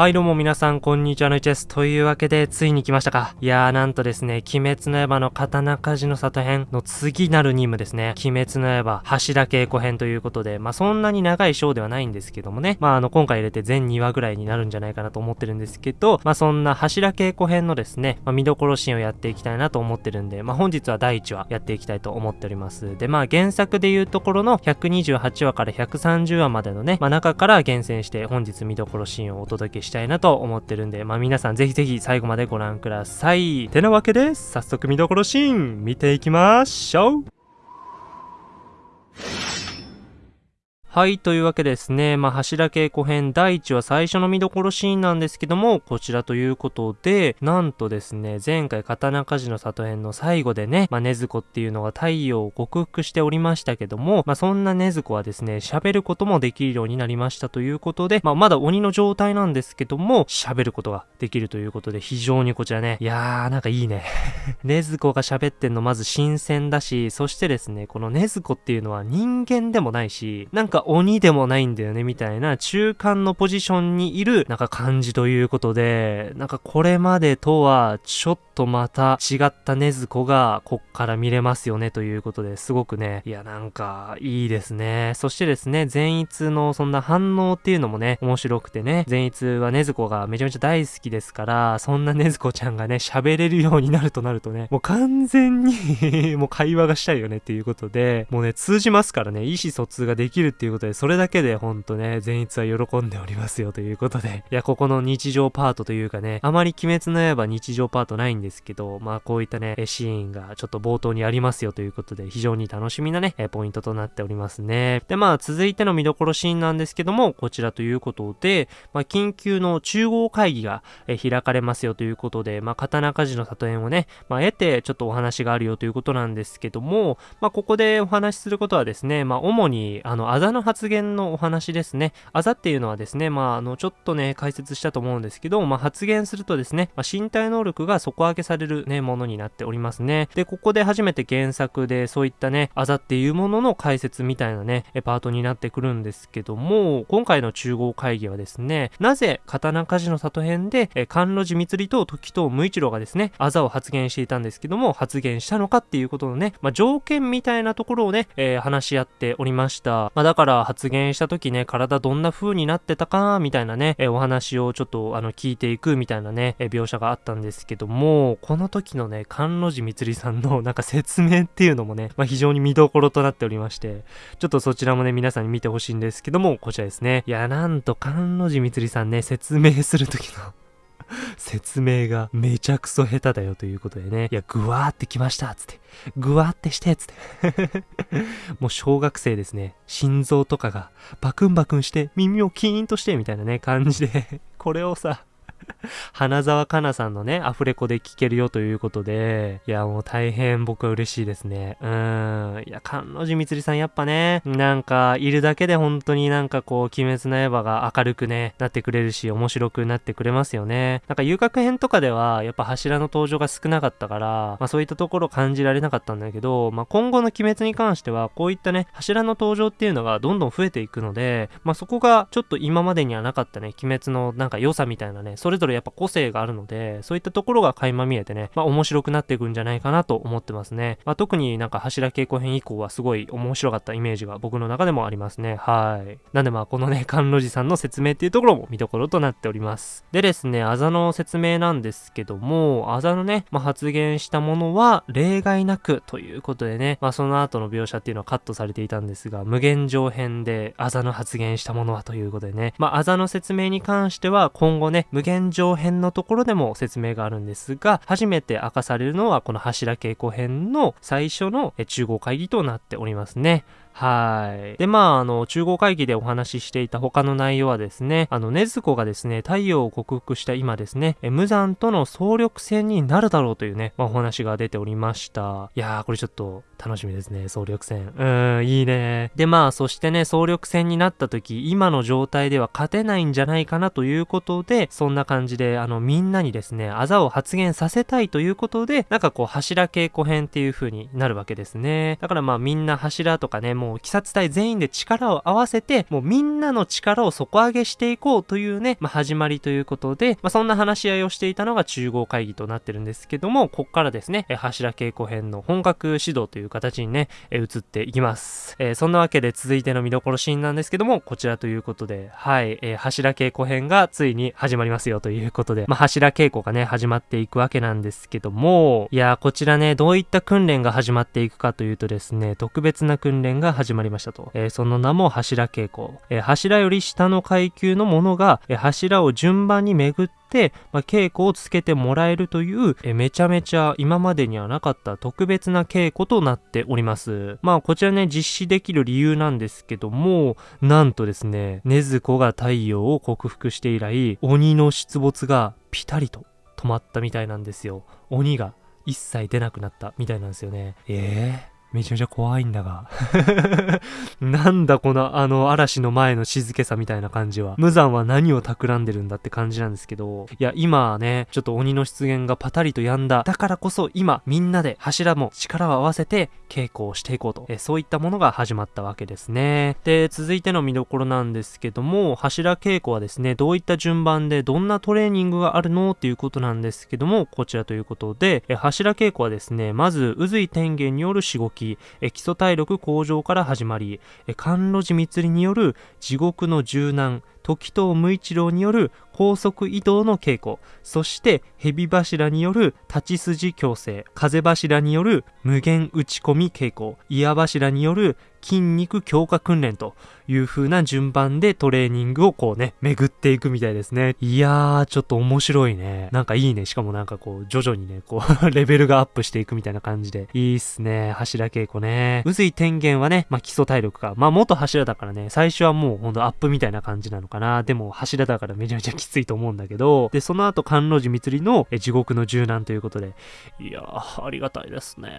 はいどうも皆さんこんにちはのいちです。というわけでついに来ましたか。いやーなんとですね、鬼滅の刃の刀鍛冶の里編の次なる任務ですね。鬼滅の刃柱稽古編ということで、まあそんなに長い章ではないんですけどもね。まああの今回入れて全2話ぐらいになるんじゃないかなと思ってるんですけど、まあそんな柱稽古編のですね、まあ見どころシーンをやっていきたいなと思ってるんで、まあ本日は第1話やっていきたいと思っております。でまあ原作でいうところの128話から130話までのね、まあ中から厳選して本日見どころシーンをお届けししたいなと思ってるんで、まあ皆さんぜひぜひ最後までご覧ください。てなわけで、早速見どころシーン見ていきましょうはい、というわけですね。まあ、柱稽古編第1話最初の見どころシーンなんですけども、こちらということで、なんとですね、前回刀鍛冶の里編の最後でね、まあ、禰豆子っていうのが太陽を克服しておりましたけども、まあ、そんな禰豆子はですね、喋ることもできるようになりましたということで、まあ、まだ鬼の状態なんですけども、喋ることができるということで、非常にこちらね、いやー、なんかいいね。禰豆子が喋ってんのまず新鮮だし、そしてですね、この禰豆子っていうのは人間でもないし、なんかか鬼でもないんだよね、みたいな中間のポジションにいる、なんか感じということで、なんかこれまでとは、ちょっととまた違った禰豆子が、こっから見れますよね、ということですごくね、いや、なんか、いいですね。そしてですね、善逸のそんな反応っていうのもね、面白くてね、善逸は禰豆子がめちゃめちゃ大好きですから、そんな禰豆子ちゃんがね、喋れるようになるとなるとね、もう完全に もう会話がしたいよねっていうことで、もうね、通じますからね、意思疎通ができるっていうことで、それれだけでほんとね、善逸は喜んでおりますよということで。いや、ここの日常パートというかね、あまり鬼滅の刃日常パートないんですですけど、まあこういったね、シーンがちょっと冒頭にありますよということで、非常に楽しみなね、ポイントとなっておりますね。で、まあ続いての見どころシーンなんですけども、こちらということで、まあ緊急の中央会議が開かれますよということで、まあ刀鍛冶の里園をね、まあ得てちょっとお話があるよということなんですけども、まあここでお話しすることはですね、まあ主にあのあざの発言のお話ですね。あざっていうのはですね、まあ、あの、ちょっとね、解説したと思うんですけど、まあ、発言するとですね、まあ、身体能力が底上げされるね、ものになっておりますね。で、ここで初めて原作でそういったね、あざっていうものの解説みたいなね、パートになってくるんですけども、今回の中央会議はですね、なぜ刀鍛冶の里編で、え甘露寺光と時藤無一郎がですね、あざを発言していたんですけども、発言したのかっていうことのね、まあ、条件みたいなところをね、えー、話し合っておりました。まあ、だから発言した時ね、体どんな風になってたか、みたいなね、えお話をちょっとあの聞いていくみたいなね、え描写があったんですけども、この時のね、甘露寺みつりさんのなんか説明っていうのもね、まあ、非常に見どころとなっておりまして、ちょっとそちらもね、皆さんに見てほしいんですけども、こちらですね。いや、なんと甘露寺みつりさんね、説明する時の 説明がめちゃくそ下手だよということでね、いや、ぐわーってきましたつって、ぐわーってしてつって。もう小学生ですね、心臓とかがバクンバクンして耳をキーンとしてみたいなね、感じで。これをさ、花沢香菜さんのね、アフレコで聴けるよということで、いや、もう大変僕は嬉しいですね。うん。や、菅野寺みつりさんやっぱね、なんか、いるだけで本当になんかこう、鬼滅の刃が明るくね、なってくれるし、面白くなってくれますよね。なんか遊郭編とかでは、やっぱ柱の登場が少なかったから、まあそういったところ感じられなかったんだけど、まあ今後の鬼滅に関しては、こういったね、柱の登場っていうのがどんどん増えていくので、まあそこがちょっと今までにはなかったね、鬼滅のなんか良さみたいなね、それぞれやっぱ個性があるので、そういったところが垣間見えてね、まあ面白くなっていくんじゃないかなと思ってますね。まあ特になんか柱稽古編以降はすごい面白かったイメージが僕の中でもありますね。はい。なんでまあこのね、甘露寺さんの説明っていうところも見どころとなっております。でですね、あざの説明なんですけども、あざのね、まあ、発言したものは例外なくということでね、まあその後の描写っていうのはカットされていたんですが、無限上編であざの発言したものはということでね、まああざの説明に関しては今後ね、無限上編のところでも説明があるんですが、初めて明かされるのはこの柱稽古編の最初の中合会議となっておりますね。はい。で、まあ、あの、中合会議でお話ししていた他の内容はですね、あの、禰豆子がですね、太陽を克服した今ですね、無残との総力戦になるだろうというね、まあ、お話が出ておりました。いやー、これちょっと楽しみですね、総力戦。うーん、いいね。で、まあ、そしてね、総力戦になった時、今の状態では勝てないんじゃないかなということで、そんな感じで、あの、みんなにですね、あざを発言させたいということで、なんかこう、柱稽古編っていう風になるわけですね。だからまあ、みんな柱とかね、もう鬼殺隊全員で力を合わせて、もうみんなの力を底上げしていこうというね、まあ、始まりということで、まあ、そんな話し合いをしていたのが中合会議となってるんですけども、こっからですね、え柱稽古編の本格指導という形にね、え移っていきます。えー、そんなわけで続いての見どころシーンなんですけども、こちらということで、はい、えー、柱稽古編がついに始まりますよということで、まあ、柱稽古がね、始まっていくわけなんですけども、いやー、こちらね、どういった訓練が始まっていくかというとですね、特別な訓練がが始まりましたと。えー、その名も柱稽古。えー、柱より下の階級のものが、えー、柱を順番に巡って、まあ、稽古をつけてもらえるという、えめちゃめちゃ今までにはなかった特別な稽古となっております。まあこちらね、実施できる理由なんですけども、なんとですね、禰豆子が太陽を克服して以来、鬼の出没がピタリと止まったみたいなんですよ。鬼が一切出なくなったみたいなんですよね。ええーめちゃめちゃ怖いんだが なんだこのあの嵐の前の静けさみたいな感じは。無残は何を企んでるんだって感じなんですけど、いや、今ね、ちょっと鬼の出現がパタリと止んだ。だからこそ今、みんなで柱も力を合わせて稽古をしていこうと。えそういったものが始まったわけですね。で、続いての見どころなんですけども、柱稽古はですね、どういった順番でどんなトレーニングがあるのっていうことなんですけども、こちらということで、え柱稽古はですね、まず、渦井天元によるしごき、基礎体力向上から始まり、甘露寺密による地獄の柔軟、時藤無一郎による高速移動の稽古、そして蛇柱による立ち筋矯正、風柱による無限打ち込み稽古、岩柱による筋肉強化訓練という風な順番でトレーニングをこうね、巡っていくみたいですね。いやー、ちょっと面白いね。なんかいいね。しかもなんかこう、徐々にね、こうレベルがアップしていくみたいな感じで。いいっすね。柱稽古ね。宇髄天元はね、まあ、基礎体力か。まあ、元柱だからね、最初はもうほんとアップみたいな感じなのかな。でも、柱だからめちゃめちゃきついと思うんだけど、で、その後、甘露寺密の地獄の柔軟ということで。いやー、ありがたいですね。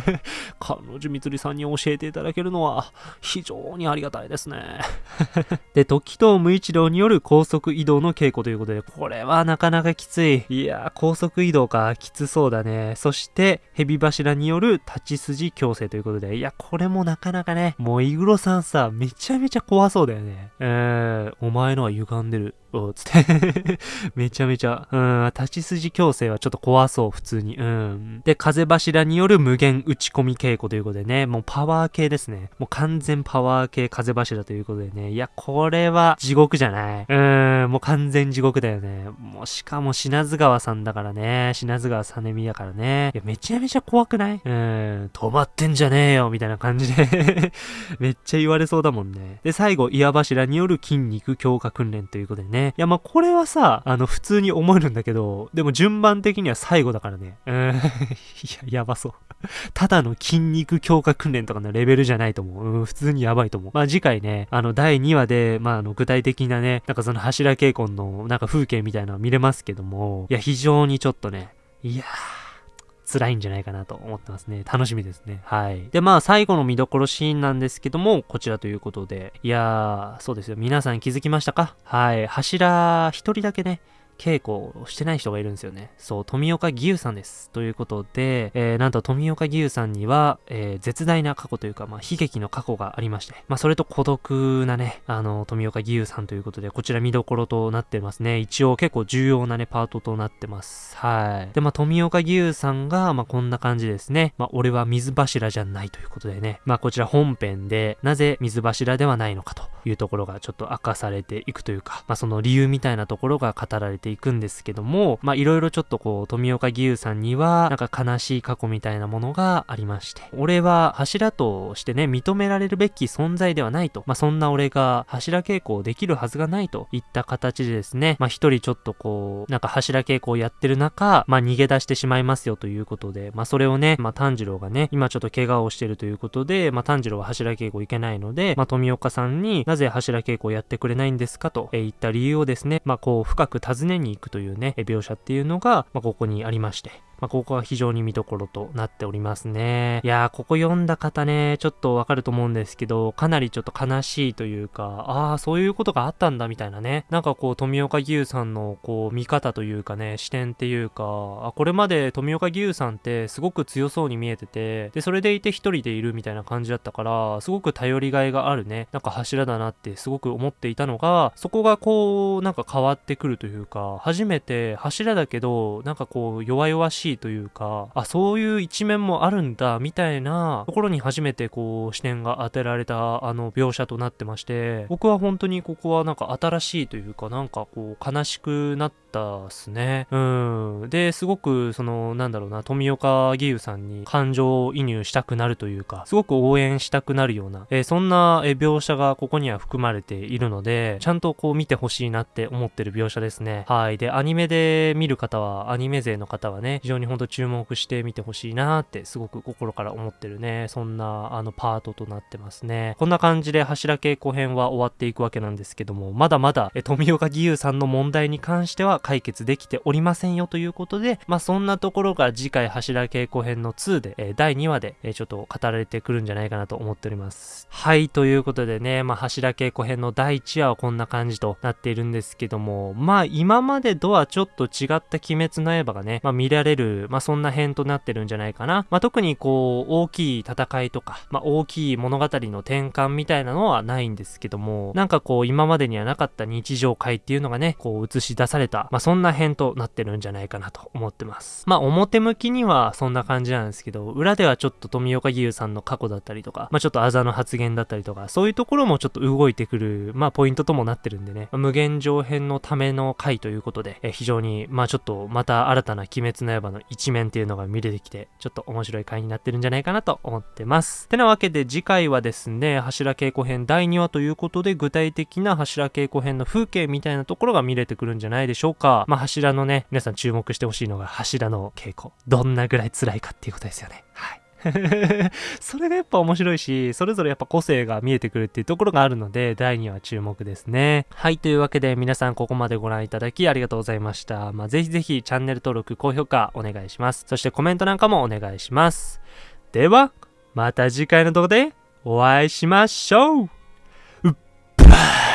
甘露寺密さんに教えていただけるのは、非常にありがたいですね。で、時藤無一郎による高速移動の稽古ということで、これはなかなかきつい。いや、高速移動か、きつそうだね。そして、蛇柱による立ち筋矯正ということで、いや、これもなかなかね、もうイグロさんさ、めちゃめちゃ怖そうだよね。えー、お前のは歪んでる。おつって めちゃめちゃ、うん、立ち筋矯正はちょっと怖そう、普通に。うん。で、風柱による無限打ち込み稽古ということでね、もうパワー系ですね。もう完全パワー系風柱ということでね、いや、これは地獄じゃない。うん、もう完全地獄だよね。もうしかも品津川さんだからね、品津川さねみだからね。いや、めちゃめちゃ怖くない？うん、止まってんじゃねえよ、みたいな感じで めっちゃ言われそうだもんね。で、最後、岩柱による筋肉強化訓練ということでね、ね。いや、まあ、これはさ、あの、普通に思えるんだけど、でも順番的には最後だからね。うん、いや、やばそう。ただの筋肉強化訓練とかのレベルじゃないと思う。うん、普通にやばいと思う。まあ、次回ね、あの、第2話で、まあ、あの、具体的なね、なんかその柱稽古の、なんか風景みたいなの見れますけども、いや、非常にちょっとね、いやー、辛いんじゃないかなと思ってますね。楽しみですね。はい。で、まあ、最後の見どころシーンなんですけども、こちらということで。いやー、そうですよ。皆さん気づきましたか？はい。柱一人だけね、稽古をしてない人がいるんですよね。そう、富岡義勇さんです。ということで、えー、なんと富岡義勇さんには、えー、絶大な過去というか、まあ、悲劇の過去がありまして、まあ、それと孤独なね、あの、富岡義勇さんということで、こちら見どころとなってますね。一応結構重要なね、パートとなってます。はい。で、まあ、富岡義勇さんが、まあ、こんな感じですね。まあ、俺は水柱じゃないということでね、まあ、こちら本編で、なぜ水柱ではないのかというところがちょっと明かされていくというか、まあ、その理由みたいなところが語られてていくんですけども、まあいろいろちょっとこう、富岡義勇さんには、なんか悲しい過去みたいなものがありまして、俺は柱としてね、認められるべき存在ではないと、まあそんな俺が柱稽古をできるはずがないといった形でですね、まあ一人ちょっとこう、なんか柱稽古をやってる中、まあ逃げ出してしまいますよということで、まあそれをね、まあ炭治郎がね、今ちょっと怪我をしてるということで、まあ炭治郎は柱稽古行けないので、まあ富岡さんになぜ柱稽古をやってくれないんですかと、えー、言った理由をですね、まあこう深く尋ねに行くというね、描写っていうのが、まあ、ここにありまして。まあ、ここは非常に見どころとなっておりますね。いやー、ここ読んだ方ね、ちょっとわかると思うんですけど、かなりちょっと悲しいというか、ああ、そういうことがあったんだみたいなね。なんかこう、富岡義勇さんのこう、見方というかね、視点っていうか、あ、これまで富岡義勇さんってすごく強そうに見えてて、で、それでいて一人でいるみたいな感じだったから、すごく頼りがいがあるね、なんか柱だなってすごく思っていたのが、そこがこう、なんか変わってくるというか、初めて柱だけど、なんかこう、弱々しいというか、あ、そういう一面もあるんだ、みたいなところに初めてこう、視点が当てられたあの描写となってまして、僕は本当にここはなんか新しいというか、なんかこう、悲しくなったっすね。うん。で、すごく、その、なんだろうな、富岡義勇さんに感情移入したくなるというか、すごく応援したくなるような、えー、そんな、え描写がここには含まれているので、ちゃんとこう見てほしいなって思ってる描写ですね。はい。で、アニメで見る方は、アニメ勢の方はね、非常にほんと注目して見てほしいなってすごく心から思ってるね、そんなあのパートとなってますね。こんな感じで柱稽古編は終わっていくわけなんですけども、まだまだえ富岡義勇さんの問題に関しては解決できておりませんよということで、まあそんなところが次回柱稽古編の2で、え第2話で、えちょっと語られてくるんじゃないかなと思っております。はい、ということでね、まあ柱稽古編の第1話はこんな感じとなっているんですけども、まあ今までとはちょっと違った鬼滅の刃がね、まあ見られる、まあそんな編となってるんじゃないかな。まあ特にこう、大きい戦いとか、まあ大きい物語の転換みたいなのはないんですけども、なんかこう今までにはなかった日常会っていうのがね、こう映し出された、まあそんな編となってるんじゃないかなと思ってます。まあ表向きにはそんな感じなんですけど、裏ではちょっと富岡義勇さんの過去だったりとか、まあちょっとあざの発言だったりとか、そういうところもちょっと動いてくる、まあポイントともなってるんでね、まあ、無限上編のための回ということで、え非常に、まあちょっとまた新たな鬼滅の刃の一面っていうのが見れてきて、ちょっと面白い回になってるんじゃないかなと思ってます。てなわけで次回はですね、柱稽古編第2話ということで、具体的な柱稽古編の風景みたいなところが見れてくるんじゃないでしょうかか。まあ柱のね、皆さん注目してほしいのが柱の稽古。どんなぐらい辛いかっていうことですよね。はい。それがやっぱ面白いし、それぞれやっぱ個性が見えてくるっていうところがあるので、第2話注目ですね。はい、というわけで皆さんここまでご覧いただきありがとうございました。まあ、ぜひぜひチャンネル登録、高評価お願いします。そしてコメントなんかもお願いします。では、また次回の動画でお会いしましょううっばー